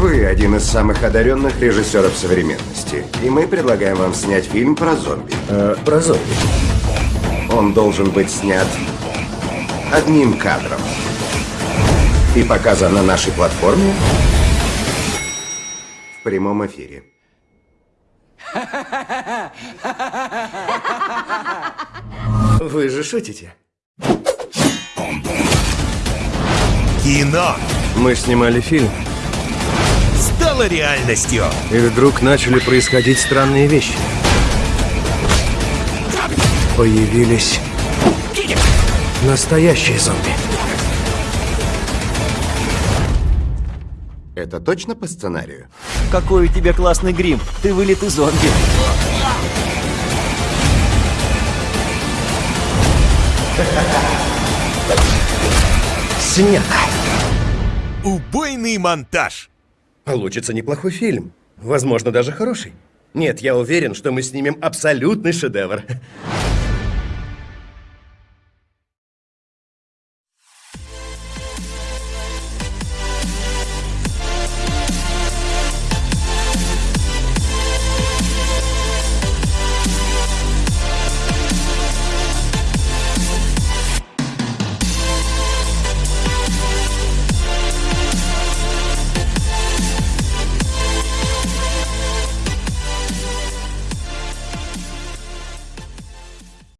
Вы один из самых одаренных режиссеров современности, и мы предлагаем вам снять фильм про зомби. Э, про зомби. Он должен быть снят одним кадром и показан на нашей платформе в прямом эфире. Вы же шутите. Кино Мы снимали фильм, стало реальностью. и вдруг начали происходить странные вещи. Появились настоящие зомби. Это точно по сценарию? Какой у тебя классный грим. Ты вылитый зомби. Снято. Убойный монтаж. Получится неплохой фильм. Возможно, даже хороший. Нет, я уверен, что мы снимем абсолютный шедевр.